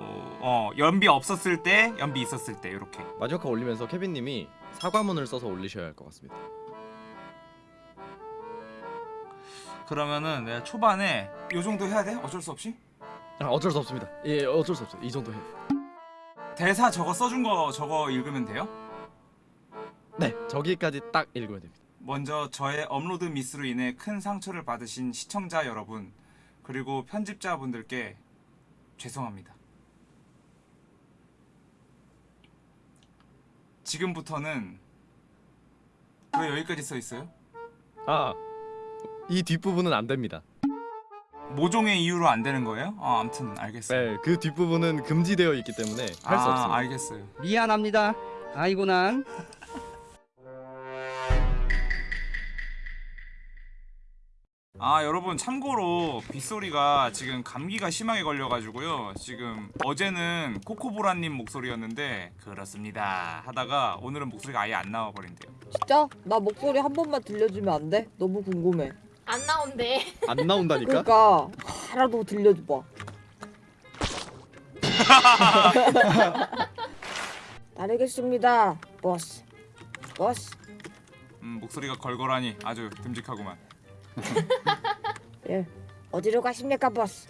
어, 어 연비 없었을 때 연비 있었을 때 이렇게 마지막 화 올리면서 케빈님이 사과문을 써서 올리셔야 할 것 같습니다. 그러면은 내가 초반에 요 정도 해야 돼? 어쩔 수 없이? 아, 어쩔 수 없습니다. 예, 어쩔 수 없어요. 이 정도 해. 대사 저거 써준 거 저거 읽으면 돼요? 네, 저기까지 딱 읽으면 됩니다. 먼저 저의 업로드 미스로 인해 큰 상처를 받으신 시청자 여러분 그리고 편집자분들께 죄송합니다. 지금부터는 왜 여기까지 써 있어요? 아, 이 뒷부분은 안 됩니다. 모종의 이유로 안 되는 거예요? 아, 아무튼 알겠어요. 네, 그 뒷부분은 금지되어 있기 때문에 할수 아, 없습니다. 알겠어요. 미안합니다. 아이고 난. 아 여러분 참고로 빗소리가 지금 감기가 심하게 걸려가지고요 지금 어제는 코코보라님 목소리였는데 그렇습니다 하다가 오늘은 목소리가 아예 안 나와버린대요 진짜? 나 목소리 한 번만 들려주면 안 돼? 너무 궁금해. 안 나온대. 안 나온다니까? 그러니까 하나도 들려줘봐. 따르겠습니다, 보스. 보스. 음 목소리가 걸걸하니 아주 듬직하구만 예. 어디로 가십니까, 보스?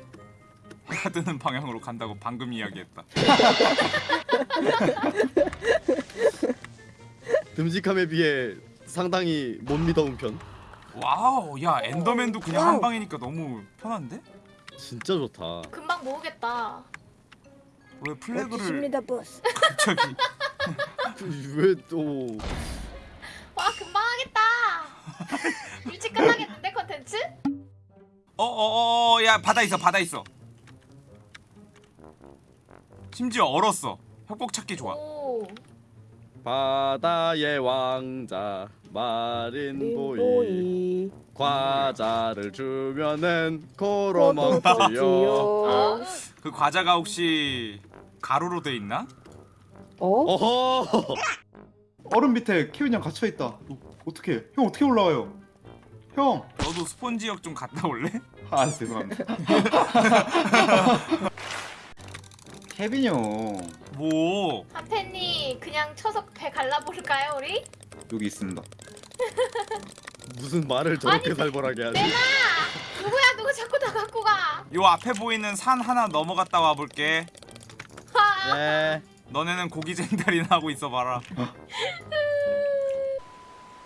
해가 뜨는 방향으로 간다고 방금 이야기했다 듬직함에 비해 상당히 못 미더운 편. 와우 야 엔더맨도 그냥 한 방이니까 너무 편한데? 진짜 좋다. 금방 모으겠다. 왜 플래그를 어디십니다, 보스? 갑자기 왜 또? 와 금방 하겠다. 일찍 끝나겠는데 컨텐츠? 어어 어 야 바다 있어 바다 있어 심지어 얼었어 협곡 찾기 좋아 오. 바다의 왕자 마린 보이. 과자를 주면은 코로 먹지요. 그 과자가 혹시 가루로 돼 있나? 어? 어허. 얼음 밑에 케빈 형 갇혀 있다. 어떻게? 형 어떻게 올라와요? 형. 너도 스폰 지역 좀 갔다 올래? 아 죄송합니다. 케빈 형뭐 하펜이 그냥 쳐서 배 갈라버릴까요 우리? 여기 있습니다. 무슨 말을 저렇게 살벌하게 하지? 내놔. 누구야 누구 자꾸 나 갖고 가. 요 앞에 보이는 산 하나 넘어갔다 와볼게 하. 네. 너네는 고기 쟁달이나 하고 있어봐라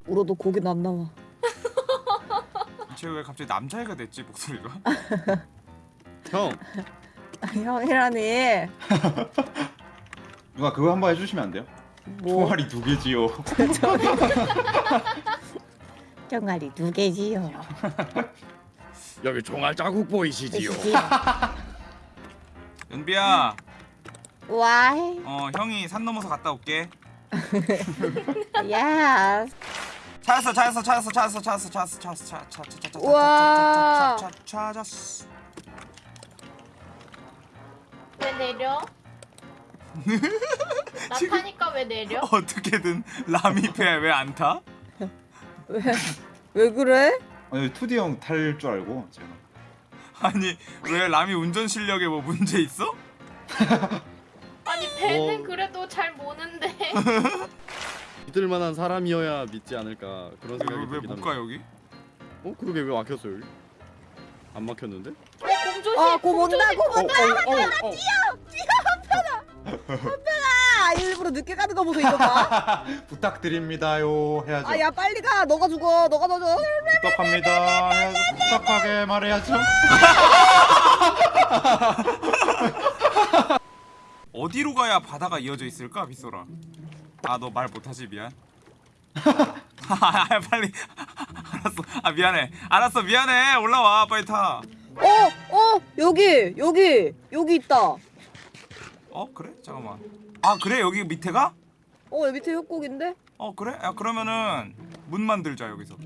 울어도 고기는 안 나와. 쟤왜 갑자기 남자애가 됐지 목소리가? 형, 형이라니. 누가 그거 한 번 해주시면 안 돼요? 뭐? 총알이 두 개지요. 병아리 두 개지요. 여기 종알 자국 보이시지요? 연비야 와이. 어 형이 산 넘어서 갔다 올게 야. 찾았어 찾았어 찾았어 찾았어 찾았어 찾았어 찾았어 찾았어 찾았어 찾았어. 찾았어 왜 내려? 나 지금- 타니까 왜 내려? 어떻게든 라미 배왜 안 타? 왜? 왜 그래? 아니 2D 형탈 줄 알고 제가. 아니 왜 라미 운전 실력에 뭐 문제 있어? 아니 배는 어. 그래도 잘 모는데. 믿을 만한 사람이어야 믿지 않을까 그런 생각이 들긴 합니다. 가 여기? 어, 그러게 왜 막혔어 여기? 안 막혔는데? 어 공조심. 어, 고 온다, 고 어, 온다. 어, 어, 어. 아, 일부러 늦게 가는 거 보소 이거 봐. 부탁드립니다요 해야죠. 아, 야 빨리 가. 너가 죽어. 너가 넣어줘. 부탁합니다. 부탁하게 말해야죠. 어디로 가야 바다가 이어져 있을까 빗소라? 아 너 말 못하지 미안. 아 빨리 알았어. 아 미안해. 알았어 미안해. 올라와 빨리 타. 어, 어, 여기, 여기, 여기 있다. 어 그래? 잠깐만. 아 그래 여기 밑에가? 어, 여기 밑에 협곡인데? 어 그래? 야 그러면은 문 만들자 여기서.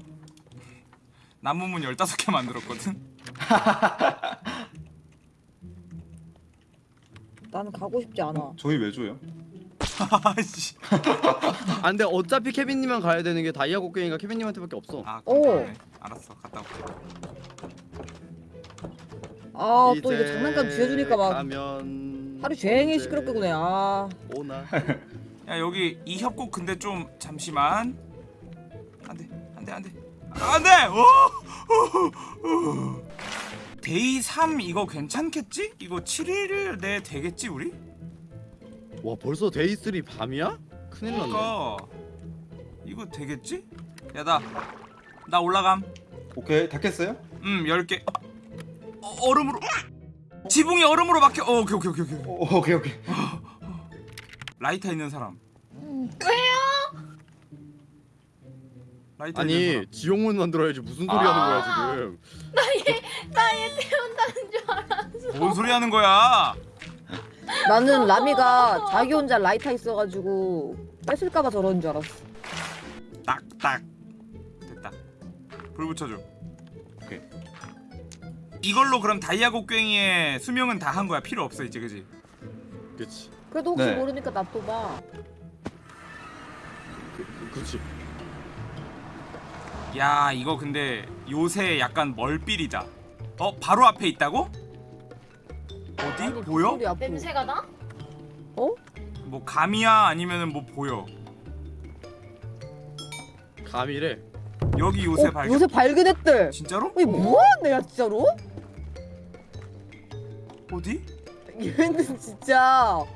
나무 문 15개 만들었거든. 나는 가고 싶지 않아. 저희 왜 줘요? 아씨. 아 근데 어차피 케빈님만 가야 되는 게 다이아 곡괭이가 케빈님한테밖에 없어. 아 오. 알았어 갔다 올게. 아, 또 이거 장난감 쥐어 주니까 막 가면 하루 종일 시끄럽게 구네. 아. 오나. 야 여기 이 협곡 근데 좀 잠시만 안 돼 안 돼 안 돼 안돼 Day 3 이거 괜찮겠지? 이거 7일 내 되겠지 우리? 와 벌써 Day 3 밤이야? 큰일 났네. 그러니까 이거 되겠지? 야나 나 올라감 오케이 다 깼어요? 음 10개 어, 얼음으로 지붕이 얼음으로 막혀 어, 오케이 오케이 오케이 오케이 오, 오케이 오케이 라이터 있는 사람 왜요? 라이터 있는 아니 사람 지옥문 만들어야지 무슨 소리 아. 하는 거야 지금? 나 얘 태운다는 줄 알았어. 뭔 소리 하는 거야 나는 라미가 자기 혼자 라이터 있어가지고 뺏을까봐 저러는 줄 알았어. 딱딱 됐다 불 붙여줘 오케이 이걸로 그럼 다이아 곡괭이의 수명은 다 한 거야 필요 없어 이제 그지 그치. 그래도 혹시 네. 모르니까 놔둬봐. 그, 그치. 야 이거 근데 요새 약간 멀삘이다 어 바로 앞에 있다고 어디 아니, 보여. 냄새가 나? 뭐 감이야 아니면은 뭐 보여 감이래. 여기 요새 어, 발견 요새 발견했대. 진짜로 아니 뭐하는 애야 진짜로? 어디 얘는 진짜 어?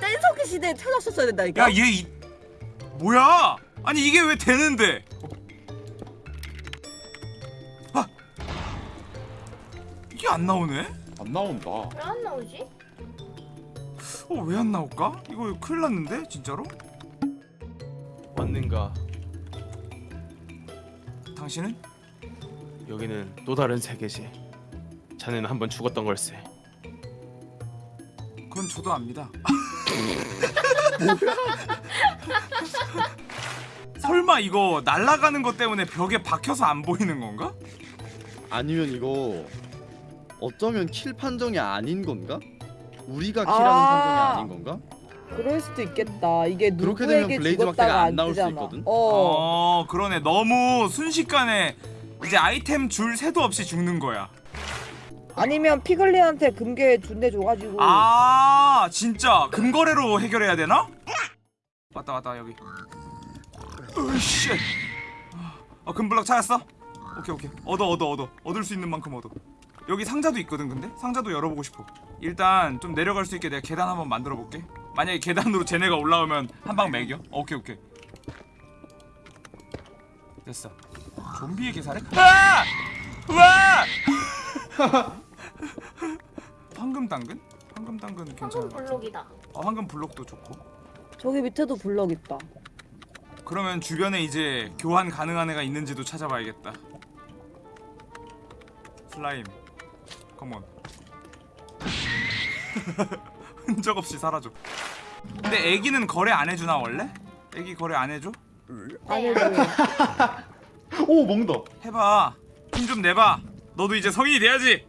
댄서기 시대에 태어났었어야 된다니까. 야얘 이... 뭐야 아니 이게 왜 되는데 아 이게 안 나오네 안 나온다 왜 안 나오지? 어 왜 안 나올까? 이거 큰일 났는데 진짜로? 왔는가? 당신은? 여기는 또 다른 세계지. 자네는 한번 죽었던 걸세. 그건 저도 압니다 설마 이거 날아가는 것 때문에 벽에 박혀서 안 보이는 건가? 아니면 이거 어쩌면 킬 판정이 아닌 건가? 우리가 아. 킬하는 판정이 아닌 건가? 그럴 수도 있겠다. 이게 그렇게 되면 누구에게 블레이즈 죽었다가 막대가 안안 나올 수. 있거든? 어. 어 그러네 너무 순식간에 이제 아이템 줄 새도 없이 죽는 거야 아니면 피글린한테 금괴 준대 줘가지고. 아 진짜 금거래로 해결해야 되나? 왔다 왔다 여기 으씨 어 금블럭 찾았어? 오케이 오케이 얻어 얻어 얻어 얻을 수 있는 만큼 얻어 여기 상자도 있거든 근데? 상자도 열어보고 싶어. 일단 좀 내려갈 수 있게 내가 계단 한번 만들어 볼게. 만약에 계단으로 쟤네가 올라오면 한 방 매겨. 오케이 오케이. 됐어. 좀비의 계산에 아! 와! 황금 당근? 황금 당근 괜찮아 황금 블록이다. 어, 황금 블록도 좋고. 저기 밑에도 블럭 있다. 그러면 주변에 이제 교환 가능한 애가 있는지도 찾아봐야겠다. 슬라임 컴온 흔적 없이 사라져 근데 애기는 거래 안 해주나 원래? 애기 거래 안 해줘? 아니 네. 오 먹는다 해봐 힘 좀 내봐 너도 이제 성인이 돼야지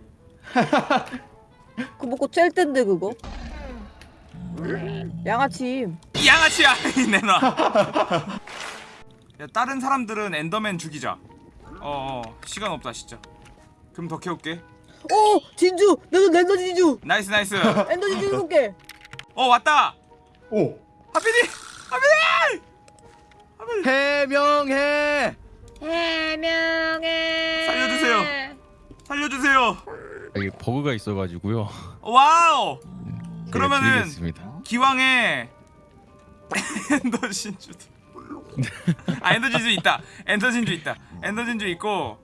그 먹고 짤 텐데 그거. 음. 양아치. 이 양아치야 이 내놔 야 다른 사람들은 엔더맨 죽이자 어어 시간 없다 진짜 그럼 더 캐올게 오 진주. 나도 엔더 진주. 나이스 나이스 엔더 진주 일곱 개. 어 왔다 오 하피디 하피디 해명해. 해명해. 살려주세요. 살려주세요 여기 버그가 있어가지고요. wow 그러면은 드리겠습니다. 기왕에 엔더 진주도 아 엔더 진주 있다 엔더 진주 있다 엔더 진주 있고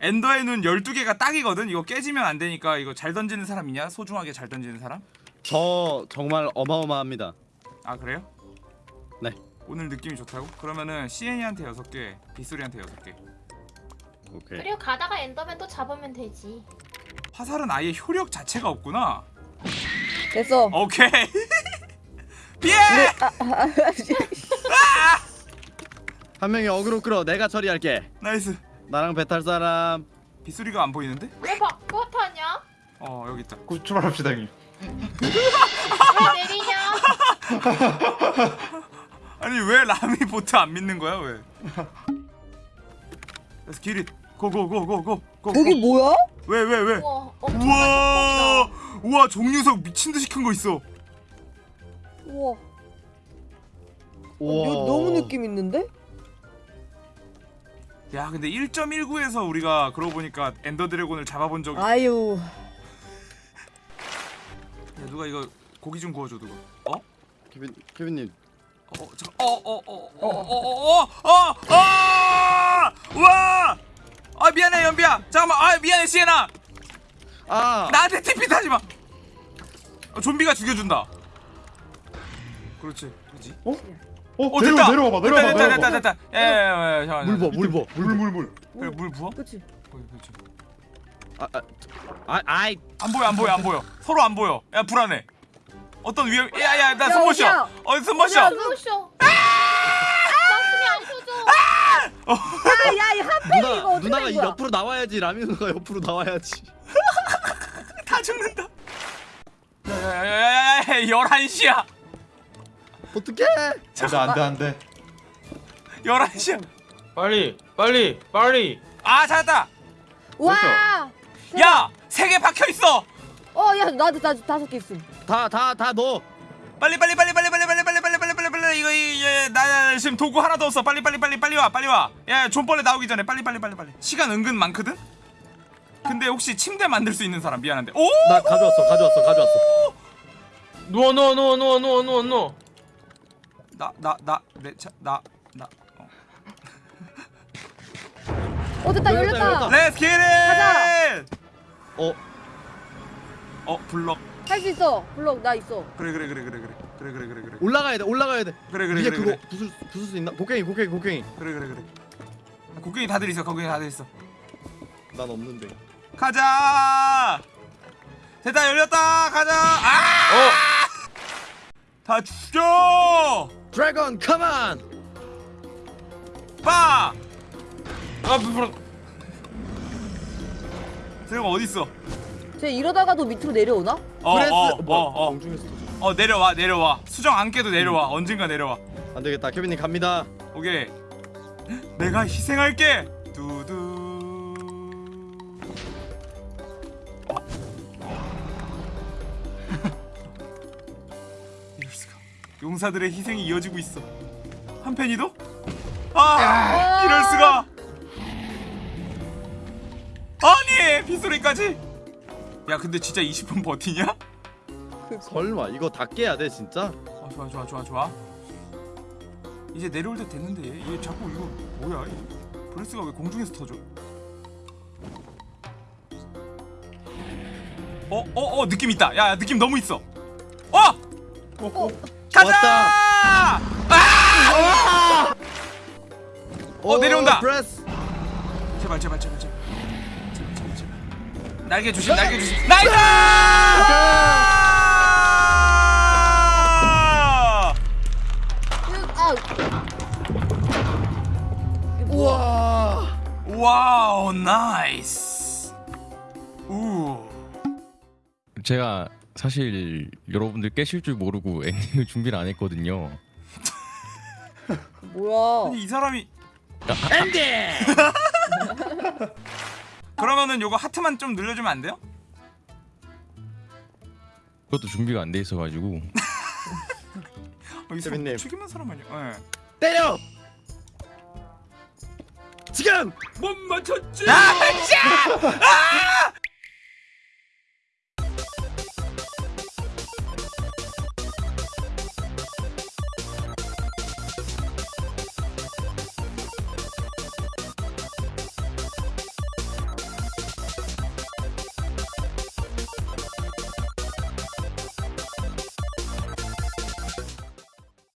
엔더의 눈 12개가 딱이거든 이거 깨지면 안 되니까 이거 잘 던지는 사람 있냐? 소중하게 잘 던지는 사람? 저 정말 어마어마합니다. 아 그래요? 네. 오늘 느낌이 좋다고? 그러면은 CN이한테 6개 빗소리한테 6개 오케이. 그리고 가다가 엔더맨도 잡으면 되지. 화살은 아예 효력 자체가 없구나 됐어. 오케이 피해! 한 명이 어그로 끌어. 내가 처리할게. 나이스 나랑 배 탈 사람. 빗소리가 안 보이는데? 왜 바꿔 타냐? 어 여기 있다 구- 출발합시다 형님 왜 내리냐? 아니 왜 라미 보트 안 믿는 거야 왜? 그래서 길이 고고고고고 고 거기 뭐야? 왜 왜 왜? 우와 엄청난 우와. 우와 종류석 미친 듯이 큰 거 있어. 우와. 우와. 이거 너무 느낌 있는데? 야 근데 1.19에서 우리가 그러고 보니까 엔더 드래곤을 잡아본 적이. 아유. 야, 누가 이거 고기 좀 구워줘 누가. 어? 케빈 케빈님 어, 잠깐. 어, 어, 어, 어, 어, 어, 어, 어, 어, 와! 아 미안해 연비야. 잠깐만. 아 미안해 시에나. 아 나한테 TP 타지 마. 어, 좀비가 죽여준다. 그렇지. 그렇지. 어? 어, 어 내려, 됐다. 내려와봐, 됐다, 내려와봐, 됐다, 내려와봐. 됐다, 됐다. 예, 예, 예, 잠깐만. 물 부어 물 부어 물, 물, 물. 그래 물 부어? 그치. 어, 그렇지. 아, 아, 아, 아이 안 보여, 안 보여, 안 보여. 서로 안 보여. 야 불안해. 어떤 위험? 야 야, 나 야, 숨못 쉬어. 어디야? 어, 숨못 쉬어. 어디야? 눈부셔. 가슴이 안 켜져. 야, 야, 이 핫팩 이거 누나 어떻게 누나가 된 이 거야? 옆으로 나와야지 라미 누나가 옆으로 나와야지 다 죽는다. 야 야 야 야야, 11시야. 어떡해 안 돼, 안 돼, 안 돼. 11시야. 빨리 빨리 빨리. 아, 찾았다. 와! 야, 세 개 박혀 있어. 어, 야, 나도 나 다섯 개 있음. 다 다 다 넣어 빨리 빨리 빨리 빨리 빨리 빨리 빨리 빨리 빨리 빨리 빨리 이거 이나 지금 도구 하나도 없어. 빨리 빨리 빨리 빨리 와. 빨리 와. 야, 존벌레 나오기 전에 빨리 빨리 빨리 빨리. 시간 은근 많거든. 근데 혹시 침대 만들 수 있는 사람 미안한데. 오! 나 가져왔어 가져왔어 가져왔어 누워 누워 누워 누워 누워 누워 누워. 나 나 나내차나 나. 어. 어, 됐다, 열렸다, 열렸다. 열렸다. Let's get it. 가자. 어 어, 블럭. 할 수 있어. 블록 나 있어. 그래 그래 그래 그래 그래. 그래 그래 그래 그래. 올라가야 돼 올라가야 돼 그래 그래 위에 그래 그거 그래. 부술 부술 수 있나 곡괭이 곡괭이 곡괭이 그래 그래 그래. 곡괭이 다들 있어. 곡괭이 다들 있어. 난 없는데 가자. 됐다 열렸다. 가자. 아! 어. 다 죽여. 드래곤 come on 빠. 아 불. 드래곤 어디 있어? 쟤 이러다가도 밑으로 내려오나? 어, breath 어, 뭐 어, 어, 터져. 어, 내려와, 내려와. 수정 안 깨도 내려와. 언젠가 내려와. 안 되겠다 케빈님 갑니다 오케이. 내가 희생할게. 두두. 용사들의 희생이 이어지고 있어. 한편이도? 아, 이럴 수가. 아니, 빗소리까지. 야, 근데 진짜 20분 버티냐? 설마 이거 다 깨야 돼 진짜 어, 좋아 좋아 좋아 좋아 이제 내려올 때 됐는데 얘 자꾸 이거 뭐야 이 브레스가 왜 공중에서 터져 어? 어? 어? 느낌 있다 야 느낌 너무 있어 어! 어, 가자! 아! 어, 내려온다. 프레스 제발 제발 제발 제발 제발 제발 제발 날개 조심 날개 조심 나이스! 아. 우와 wow 나이스 우 제가 사실 여러분들 깨실 줄 모르고 엔딩을 준비를 안 했거든요. 뭐야? 아니 이 사람이 엔딩 그러면은 요거 하트만 좀 늘려주면 안 돼요? 그것도 준비가 안 돼 있어가지고 어, 이 사람. 죽이는 사람 아니야? 예. 때려 지금 못 맞췄지. 아, 씨! 아!